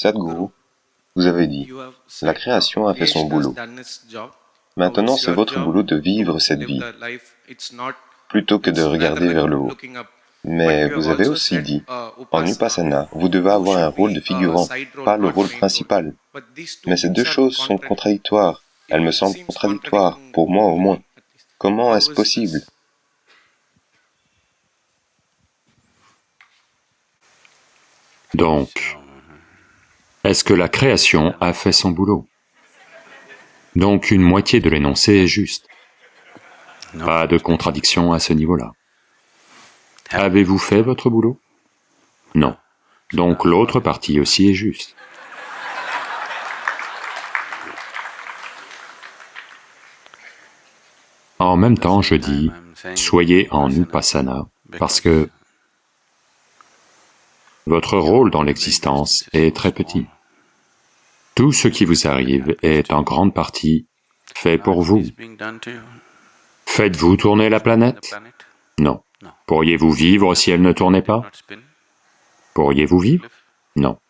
Sadhguru, vous avez dit, la création a fait son boulot. Maintenant, c'est votre boulot de vivre cette vie, plutôt que de regarder vers le haut. Mais vous avez aussi dit, en Upasana, vous devez avoir un rôle de figurant, pas le rôle principal. Mais ces deux choses sont contradictoires. Elles me semblent contradictoires, pour moi au moins. Comment est-ce possible? Donc, est-ce que la création a fait son boulot? Donc une moitié de l'énoncé est juste. Pas de contradiction à ce niveau-là. Avez-vous fait votre boulot? Non. Donc l'autre partie aussi est juste. En même temps, je dis, soyez en Upasana, parce que votre rôle dans l'existence est très petit. Tout ce qui vous arrive est en grande partie fait pour vous. Faites-vous tourner la planète? Non. Pourriez-vous vivre si elle ne tournait pas? Pourriez-vous vivre? Non.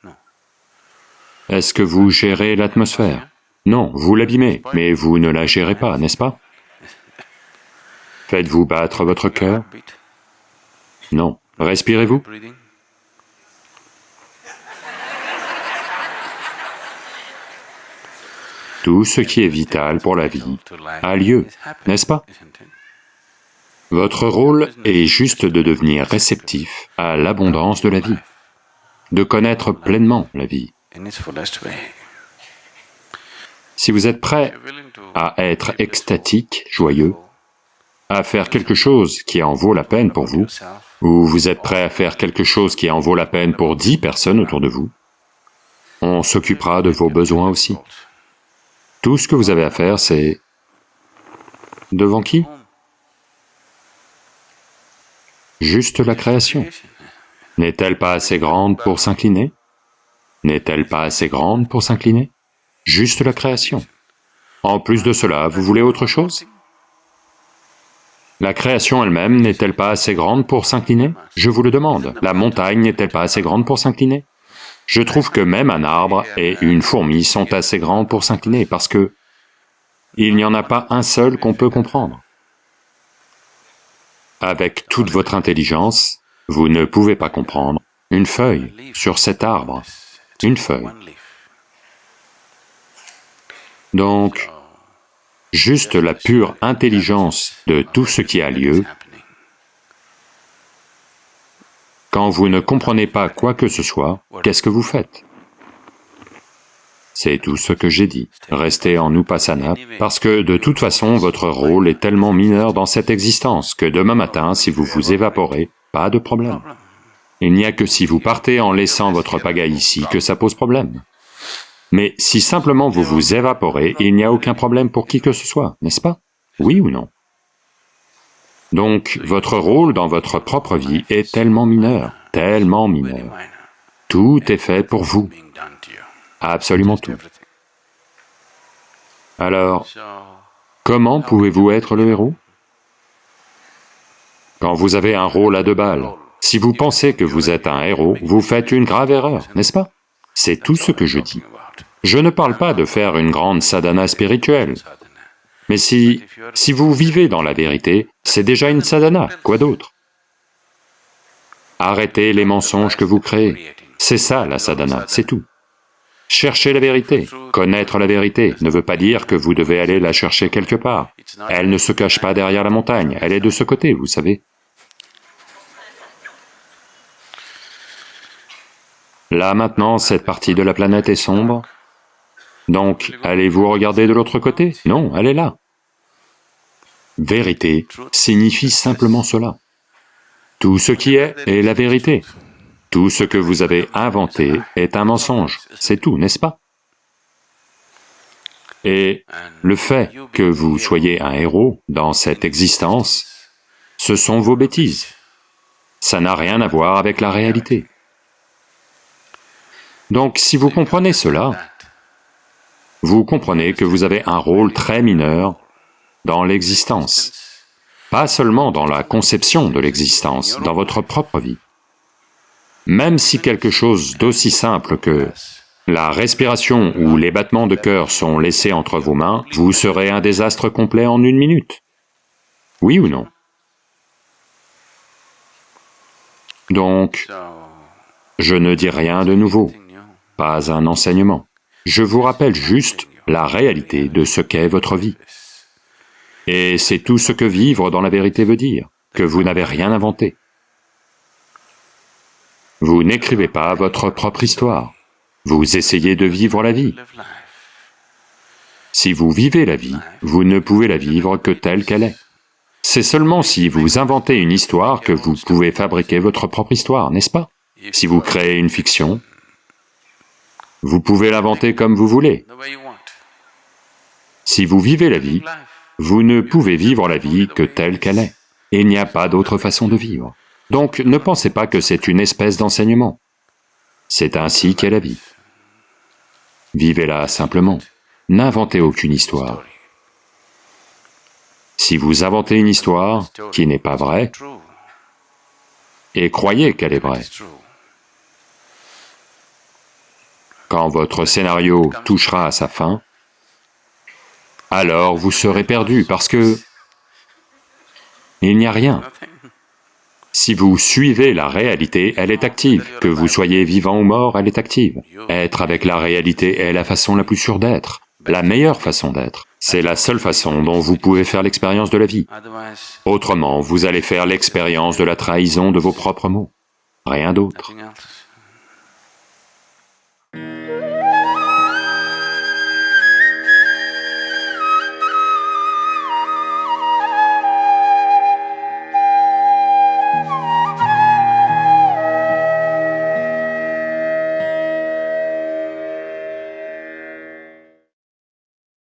Est-ce que vous gérez l'atmosphère? Non, vous l'abîmez, mais vous ne la gérez pas, n'est-ce pas? Faites-vous battre votre cœur? Non. Respirez-vous? Tout ce qui est vital pour la vie a lieu, n'est-ce pas? Votre rôle est juste de devenir réceptif à l'abondance de la vie, de connaître pleinement la vie. Si vous êtes prêt à être extatique, joyeux, à faire quelque chose qui en vaut la peine pour vous, ou vous êtes prêt à faire quelque chose qui en vaut la peine pour dix personnes autour de vous, on s'occupera de vos besoins aussi. Tout ce que vous avez à faire, c'est... Devant qui? Juste la création. N'est-elle pas assez grande pour s'incliner? N'est-elle pas assez grande pour s'incliner? Juste la création. En plus de cela, vous voulez autre chose? La création elle-même n'est-elle pas assez grande pour s'incliner? Je vous le demande. La montagne n'est-elle pas assez grande pour s'incliner? Je trouve que même un arbre et une fourmi sont assez grands pour s'incliner parce que il n'y en a pas un seul qu'on peut comprendre. Avec toute votre intelligence, vous ne pouvez pas comprendre une feuille sur cet arbre, une feuille. Donc, juste la pure intelligence de tout ce qui a lieu Quand vous ne comprenez pas quoi que ce soit, qu'est-ce que vous faites? C'est tout ce que j'ai dit. Restez en Upasana, parce que de toute façon, votre rôle est tellement mineur dans cette existence que demain matin, si vous vous évaporez, pas de problème. Il n'y a que si vous partez en laissant votre pagaille ici que ça pose problème. Mais si simplement vous vous évaporez, il n'y a aucun problème pour qui que ce soit, n'est-ce pas? Oui ou non? Donc, votre rôle dans votre propre vie est tellement mineur, tellement mineur. Tout est fait pour vous, absolument tout. Alors, comment pouvez-vous être le héros? Quand vous avez un rôle à deux balles, si vous pensez que vous êtes un héros, vous faites une grave erreur, n'est-ce pas? C'est tout ce que je dis. Je ne parle pas de faire une grande sadhana spirituelle, mais si, si vous vivez dans la vérité, c'est déjà une sadhana, quoi d'autre? Arrêtez les mensonges que vous créez, c'est ça la sadhana, c'est tout. Cherchez la vérité. Connaître la vérité ne veut pas dire que vous devez aller la chercher quelque part. Elle ne se cache pas derrière la montagne, elle est de ce côté, vous savez. Là maintenant, cette partie de la planète est sombre, donc, allez-vous regarder de l'autre côté? Non, elle est là. Vérité signifie simplement cela. Tout ce qui est est la vérité. Tout ce que vous avez inventé est un mensonge, c'est tout, n'est-ce pas? Et le fait que vous soyez un héros dans cette existence, ce sont vos bêtises. Ça n'a rien à voir avec la réalité. Donc si vous comprenez cela, vous comprenez que vous avez un rôle très mineur dans l'existence, pas seulement dans la conception de l'existence, dans votre propre vie. Même si quelque chose d'aussi simple que la respiration ou les battements de cœur sont laissés entre vos mains, vous serez un désastre complet en une minute. Oui ou non? Donc, je ne dis rien de nouveau, pas un enseignement. Je vous rappelle juste la réalité de ce qu'est votre vie. Et c'est tout ce que vivre dans la vérité veut dire, que vous n'avez rien inventé. Vous n'écrivez pas votre propre histoire, vous essayez de vivre la vie. Si vous vivez la vie, vous ne pouvez la vivre que telle qu'elle est. C'est seulement si vous inventez une histoire que vous pouvez fabriquer votre propre histoire, n'est-ce pas? Si vous créez une fiction, vous pouvez l'inventer comme vous voulez. Si vous vivez la vie, vous ne pouvez vivre la vie que telle qu'elle est. Il n'y a pas d'autre façon de vivre. Donc ne pensez pas que c'est une espèce d'enseignement. C'est ainsi qu'est la vie. Vivez-la simplement. N'inventez aucune histoire. Si vous inventez une histoire qui n'est pas vraie, et croyez qu'elle est vraie, quand votre scénario touchera à sa fin, alors vous serez perdu parce que il n'y a rien. Si vous suivez la réalité, elle est active. Que vous soyez vivant ou mort, elle est active. Être avec la réalité est la façon la plus sûre d'être, la meilleure façon d'être. C'est la seule façon dont vous pouvez faire l'expérience de la vie. Autrement, vous allez faire l'expérience de la trahison de vos propres mots. Rien d'autre. Thank you.